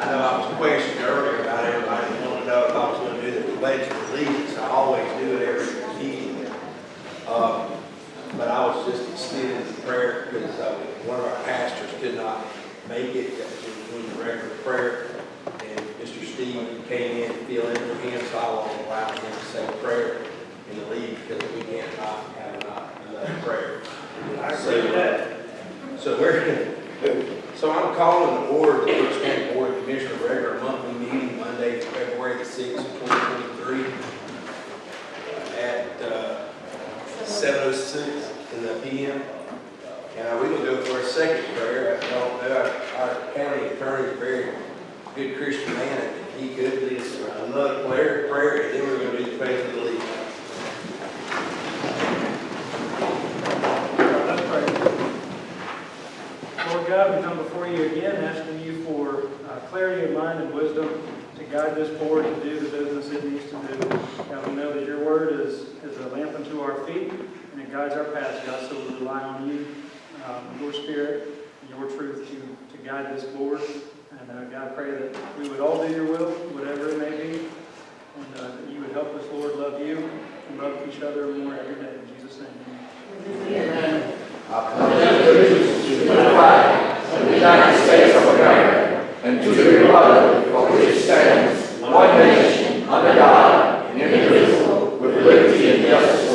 question earlier about everybody wanting to know if I was gonna do the pledge of allegiance. I always do it every meeting. Um, But I was just extending the prayer because uh, one of our pastors could not make it, that was doing the regular prayer. And Mr. Steve came in to fill in for him, so I will allow him to say a prayer in the leave because we can't not have not another prayer. I with that. So we're, so I'm calling the board, the Brooks County Board of Commissioners regular monthly meeting Monday, Twenty twenty-three at, uh, seven oh six in the P M. And uh, we will go for a second prayer. I don't know, our, our county attorney is a very good Christian man, he could lead us another prayer, prayer, and then we're God, we come before you again asking you for uh, clarity of mind and wisdom to guide this board to do the business it needs to do. God, we know that your word is, is a lamp unto our feet and it guides our path, God, so we rely on you, um, your spirit, and your truth to, to guide this board. And uh, God, I pray that we would all do your will, whatever it may be, and uh, that you would help us, Lord, love you and love each other more every day. In Jesus' name, under God, and indivisible, with liberty and justice